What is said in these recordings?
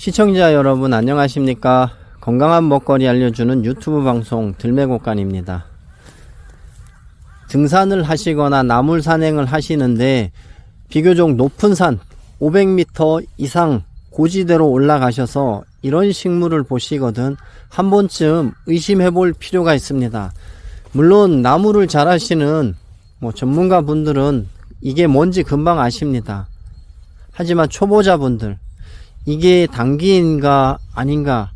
시청자 여러분 안녕하십니까? 건강한 먹거리 알려주는 유튜브 방송 들매곡간입니다. 등산을 하시거나 나물 산행을 하시는데 비교적 높은 산 500m 이상 고지대로 올라가셔서 이런 식물을 보시거든 한 번쯤 의심해 볼 필요가 있습니다. 물론 나무를 잘 하시는 뭐 전문가 분들은 이게 뭔지 금방 아십니다. 하지만 초보자분들 이게 당기인가 아닌가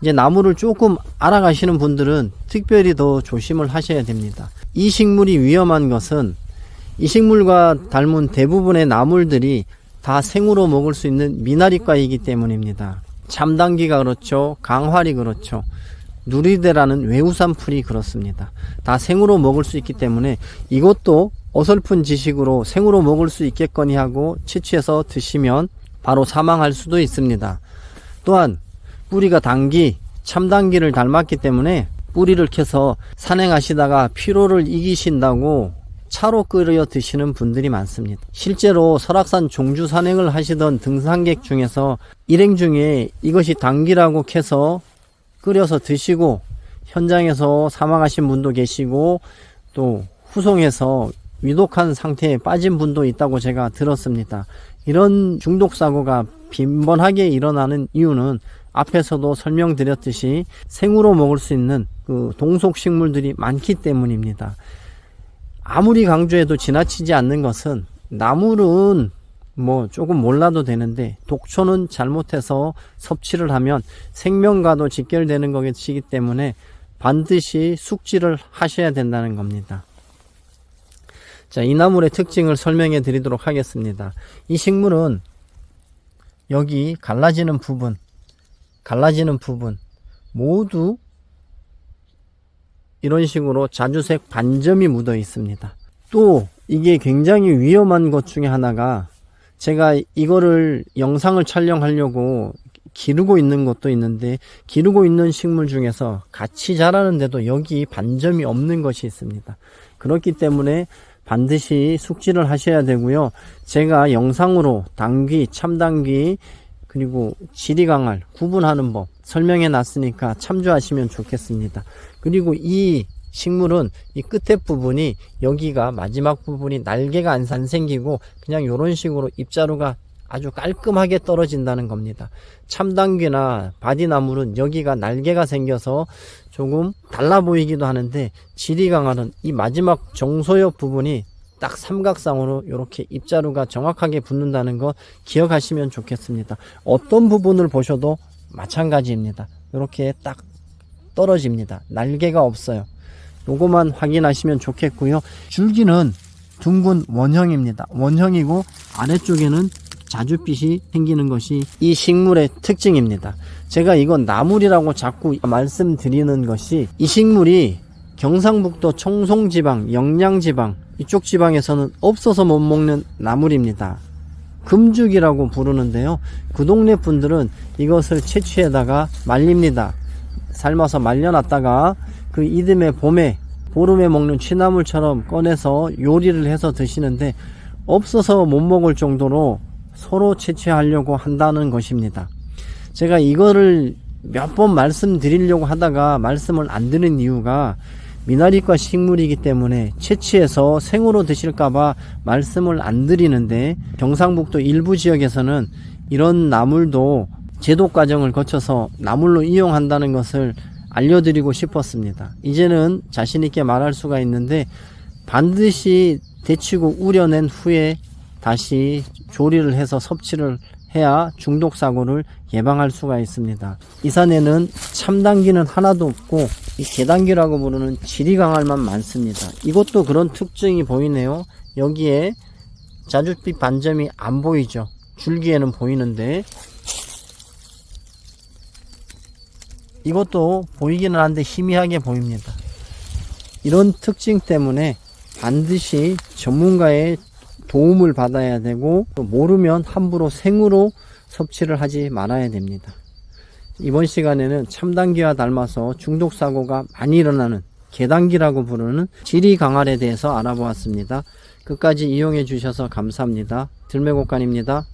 이제 나무를 조금 알아가시는 분들은 특별히 더 조심을 하셔야 됩니다. 이 식물이 위험한 것은 이 식물과 닮은 대부분의 나물들이 다 생으로 먹을 수 있는 미나리과이기 때문입니다. 참당기가 그렇죠. 강화리 그렇죠. 누리대라는 외우산 풀이 그렇습니다. 다 생으로 먹을 수 있기 때문에 이것도 어설픈 지식으로 생으로 먹을 수 있겠거니 하고 채취해서 드시면 바로 사망할 수도 있습니다. 또한 뿌리가 당기, 참당기를 닮았기 때문에 뿌리를 캐서 산행하시다가 피로를 이기신다고 차로 끓여 드시는 분들이 많습니다. 실제로 설악산 종주 산행을 하시던 등산객 중에서 일행 중에 이것이 당기라고 캐서 끓여서 드시고 현장에서 사망하신 분도 계시고 또 후송해서 위독한 상태에 빠진 분도 있다고 제가 들었습니다. 이런 중독 사고가 빈번하게 일어나는 이유는 앞에서도 설명드렸듯이 생으로 먹을 수 있는 그 동속 식물들이 많기 때문입니다. 아무리 강조해도 지나치지 않는 것은 나물은 뭐 조금 몰라도 되는데 독초는 잘못해서 섭취를 하면 생명과도 직결되는 것이기 때문에 반드시 숙지를 하셔야 된다는 겁니다. 자, 이 나물의 특징을 설명해 드리도록 하겠습니다. 이 식물은 여기 갈라지는 부분, 갈라지는 부분 모두 이런 식으로 자주색 반점이 묻어 있습니다. 또 이게 굉장히 위험한 것 중에 하나가 제가 이거를 영상을 촬영하려고 기르고 있는 것도 있는데 기르고 있는 식물 중에서 같이 자라는데도 여기 반점이 없는 것이 있습니다. 그렇기 때문에 반드시 숙지를 하셔야 되고요. 제가 영상으로 당귀, 참당귀, 그리고 지리강알 구분하는 법 설명해 놨으니까 참조하시면 좋겠습니다. 그리고 이 식물은 이 끝에 부분이 여기가 마지막 부분이 날개가 안 생기고 그냥 이런 식으로 입자루가 아주 깔끔하게 떨어진다는 겁니다. 참당귀나 바디나물은 여기가 날개가 생겨서 조금 달라 보이기도 하는데 지리강화는 이 마지막 정소엽 부분이 딱 삼각상으로 이렇게 입자루가 정확하게 붙는다는 거 기억하시면 좋겠습니다. 어떤 부분을 보셔도 마찬가지입니다. 이렇게 딱 떨어집니다. 날개가 없어요. 요거만 확인하시면 좋겠고요. 줄기는 둥근 원형입니다. 원형이고 아래쪽에는 자줏빛이 생기는 것이 이 식물의 특징입니다. 제가 이건 나물이라고 자꾸 말씀드리는 것이 이 식물이 경상북도 청송지방, 영양지방 이쪽 지방에서는 없어서 못 먹는 나물입니다. 금죽이라고 부르는데요. 그 동네 분들은 이것을 채취에다가 말립니다. 삶아서 말려놨다가 그 이듬해 봄에 보름에 먹는 취나물처럼 꺼내서 요리를 해서 드시는데 없어서 못 먹을 정도로 서로 채취하려고 한다는 것입니다. 제가 이거를 몇 번 말씀드리려고 하다가 말씀을 안 드는 이유가 미나리과 식물이기 때문에 채취해서 생으로 드실까봐 말씀을 안 드리는데 경상북도 일부 지역에서는 이런 나물도 제독 과정을 거쳐서 나물로 이용한다는 것을 알려드리고 싶었습니다. 이제는 자신있게 말할 수가 있는데 반드시 데치고 우려낸 후에 다시 조리를 해서 섭취를 해야 중독 사고를 예방할 수가 있습니다. 이 산에는 참당기는 하나도 없고 이 개당기라고 부르는 지리강알만 많습니다. 이것도 그런 특징이 보이네요. 여기에 자줏빛 반점이 안 보이죠. 줄기에는 보이는데 이것도 보이기는 한데 희미하게 보입니다. 이런 특징 때문에 반드시 전문가의 도움을 받아야 되고 모르면 함부로 생으로 섭취를 하지 말아야 됩니다. 이번 시간에는 참당기와 닮아서 중독사고가 많이 일어나는 개당기라고 부르는 지리강알에 대해서 알아보았습니다. 끝까지 이용해 주셔서 감사합니다. 들매곡간입니다.